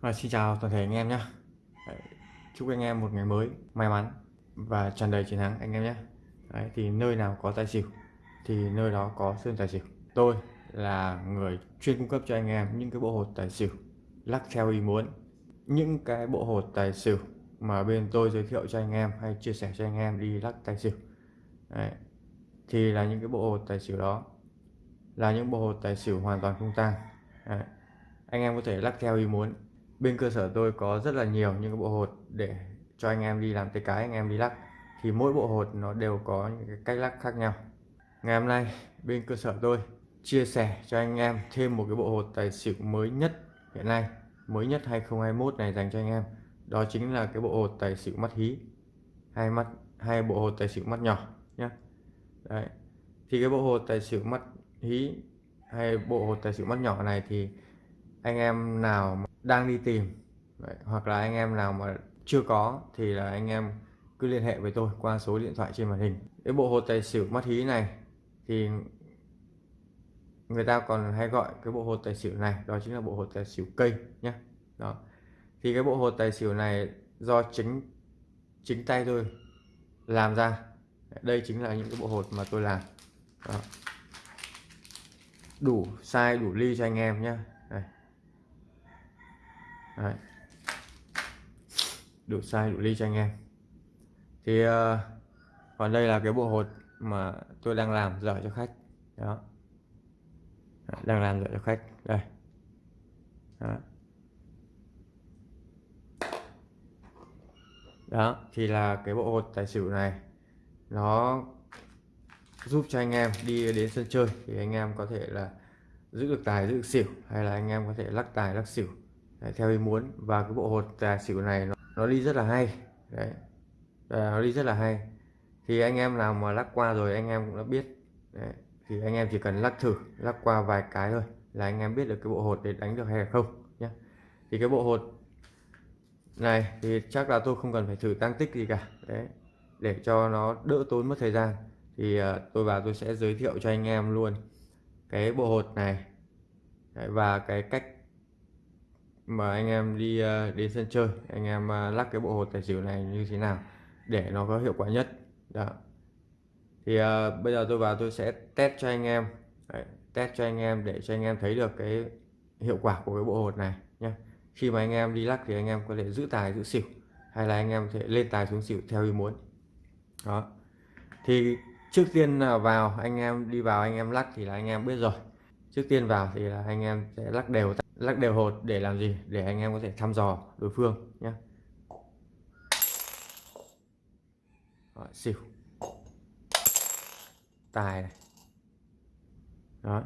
Và xin chào toàn thể anh em nhé. Chúc anh em một ngày mới may mắn và tràn đầy chiến thắng anh em nhé. Đấy, thì nơi nào có tài xỉu thì nơi đó có sơn tài xỉu. Tôi là người chuyên cung cấp cho anh em những cái bộ hột tài xỉu lắc theo ý muốn. Những cái bộ hột tài xỉu mà bên tôi giới thiệu cho anh em hay chia sẻ cho anh em đi lắc tài xỉu. Đấy. thì là những cái bộ hột tài xỉu đó là những bộ hột tài xỉu hoàn toàn không tang. Anh em có thể lắc theo ý muốn bên cơ sở tôi có rất là nhiều những cái bộ hột để cho anh em đi làm tay cái, anh em đi lắc. Thì mỗi bộ hột nó đều có những cái cách lắc khác nhau. Ngày hôm nay, bên cơ sở tôi chia sẻ cho anh em thêm một cái bộ hột tài xỉu mới nhất hiện nay, mới nhất 2021 này dành cho anh em. Đó chính là cái bộ hột tài xỉu mắt hí. Hai mắt, hai bộ hột tài xỉu mắt nhỏ nhé Đấy. thì cái bộ hột tài xỉu mắt hí hay bộ hột tài xỉu mắt nhỏ này thì anh em nào đang đi tìm. Đấy, hoặc là anh em nào mà chưa có thì là anh em cứ liên hệ với tôi qua số điện thoại trên màn hình. Cái bộ hột tài xỉu mắt hí này thì người ta còn hay gọi cái bộ hột tài xỉu này đó chính là bộ hột tài xỉu cây nhé đó. Thì cái bộ hột tài xỉu này do chính chính tay tôi làm ra. Đây chính là những cái bộ hột mà tôi làm. Đó. đủ size đủ ly cho anh em nhé. Đấy. đủ size đủ ly cho anh em. Thì uh, còn đây là cái bộ hột mà tôi đang làm dở cho khách. Đó. Đang làm dở cho khách. Đây. Đó. đó thì là cái bộ hột tài xỉu này. Nó giúp cho anh em đi đến sân chơi thì anh em có thể là giữ được tài giữ được xỉu hay là anh em có thể lắc tài lắc xỉu đấy, theo ý muốn. Và cái bộ hột tài xỉu này nó, nó đi rất là hay. Đấy. À, nó đi rất là hay. Thì anh em nào mà lắc qua rồi anh em cũng đã biết. Đấy. thì anh em chỉ cần lắc thử lắc qua vài cái thôi là anh em biết được cái bộ hột để đánh được hay là không nhé thì cái bộ hột này thì chắc là tôi không cần phải thử tăng tích gì cả. Đấy. Để cho nó đỡ tốn mất thời gian. Thì uh, tôi vào tôi sẽ giới thiệu cho anh em luôn cái bộ hột này. Đấy, và cái cách mà anh em đi uh, đến sân chơi anh em uh, lắc cái bộ hột tài xỉu này như thế nào để nó có hiệu quả nhất đó thì uh, bây giờ tôi vào tôi sẽ test cho anh em Đấy, test cho anh em để cho anh em thấy được cái hiệu quả của cái bộ hột này nhé khi mà anh em đi lắc thì anh em có thể giữ tài giữ xỉu hay là anh em có thể lên tài xuống xỉu theo ý muốn đó thì trước tiên là vào anh em đi vào anh em lắc thì là anh em biết rồi trước tiên vào thì là anh em sẽ lắc đều lắc đều hột để làm gì? Để anh em có thể thăm dò đối phương nhé. Xỉu. Tài này. Đó.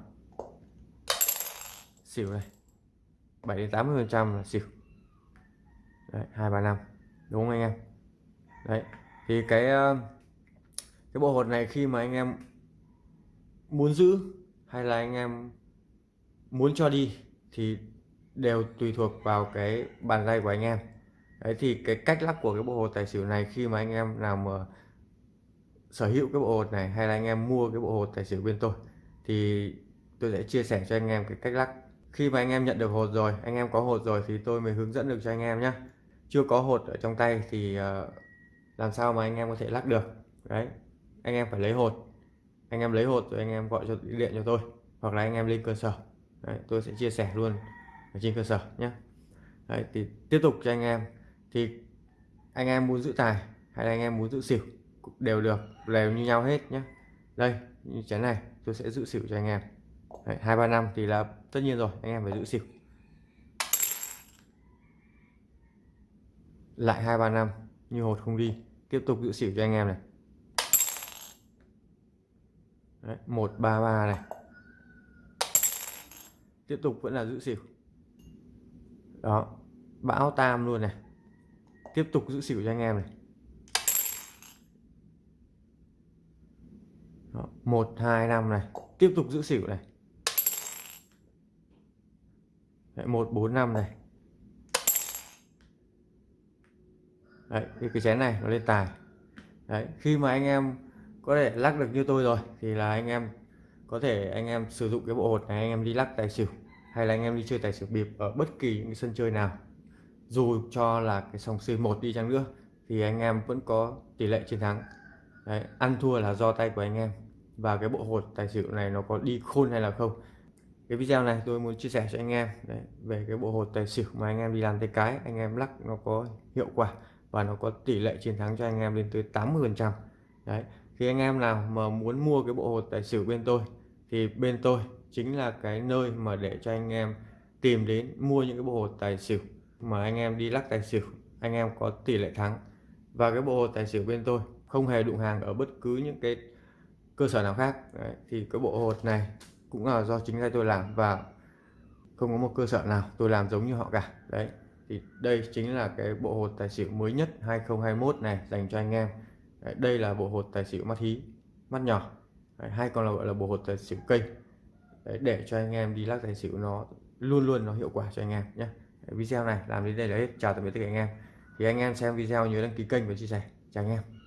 Xỉu này. 7 đến 80 phần trăm là xỉu. Đấy, hai, ba, năm. Đúng không anh em? Đấy, thì cái ờ, cái bộ hột này khi mà anh em muốn giữ hay là anh em muốn cho đi thì đều tùy thuộc vào cái bàn tay của anh em đấy thì cái cách lắc của cái bộ hồ tài xỉu này khi mà anh em nào mà sở hữu cái bộ hồ này hay là anh em mua cái bộ hồ tài xỉu bên tôi thì tôi sẽ chia sẻ cho anh em cái cách lắc khi mà anh em nhận được hột rồi anh em có hột rồi thì tôi mới hướng dẫn được cho anh em nhé chưa có hột ở trong tay thì làm sao mà anh em có thể lắc được đấy anh em phải lấy hột anh em lấy hột rồi anh em gọi cho điện cho tôi hoặc là anh em lên cơ sở đấy, tôi sẽ chia sẻ luôn ở trên cơ sở nhé. Đấy, thì tiếp tục cho anh em. Thì anh em muốn giữ tài hay là anh em muốn giữ xỉu đều được đều như nhau hết nhé. Đây như chén này tôi sẽ giữ xỉu cho anh em. Hai ba năm thì là tất nhiên rồi anh em phải giữ xỉu. Lại hai ba năm như hột không đi tiếp tục giữ xỉu cho anh em này. Một ba ba này tiếp tục vẫn là giữ xỉu. Đó bão tam luôn này. Tiếp tục giữ xỉu cho anh em này. Một hai năm này. Tiếp tục giữ xỉu này. Một bốn năm này. Đấy cái, cái chén này nó lên tài. Đấy khi mà anh em có thể lắc được như tôi rồi thì là anh em có thể anh em sử dụng cái bộ hột này anh em đi lắc tài xỉu hay là anh em đi chơi tài xỉu bịp ở bất kỳ những sân chơi nào. Dù cho là cái sòng C1 đi chăng nữa thì anh em vẫn có tỷ lệ chiến thắng. Đấy, ăn thua là do tay của anh em. Và cái bộ hột tài xỉu này nó có đi khôn hay là không? Cái video này tôi muốn chia sẻ cho anh em đấy, về cái bộ hột tài xỉu mà anh em đi làm tay cái. Anh em lắc nó có hiệu quả và nó có tỷ lệ chiến thắng cho anh em lên tới 80 phần trăm. Đấy khi anh em nào mà muốn mua cái bộ hột tài xỉu bên tôi thì bên tôi chính là cái nơi mà để cho anh em tìm đến mua những cái bộ hột tài xỉu mà anh em đi lắc tài xỉu anh em có tỷ lệ thắng. Và cái bộ hột tài xỉu bên tôi không hề đụng hàng ở bất cứ những cái cơ sở nào khác. Đấy, thì cái bộ hột này cũng là do chính tay tôi làm và không có một cơ sở nào tôi làm giống như họ cả. Đấy thì đây chính là cái bộ hột tài xỉu mới nhất 2021 này dành cho anh em. Đấy, đây là bộ hột tài xỉu mắt hí mắt nhỏ. Đấy, hay còn là gọi là bộ hột tài xỉu cây đấy, để cho anh em đi lắc tài xỉu nó luôn luôn nó hiệu quả cho anh em nhé. Video này làm đến đây là hết. Chào tạm biệt tất cả anh em. Thì anh em xem video nhớ đăng ký kênh và chia sẻ. Chào anh em.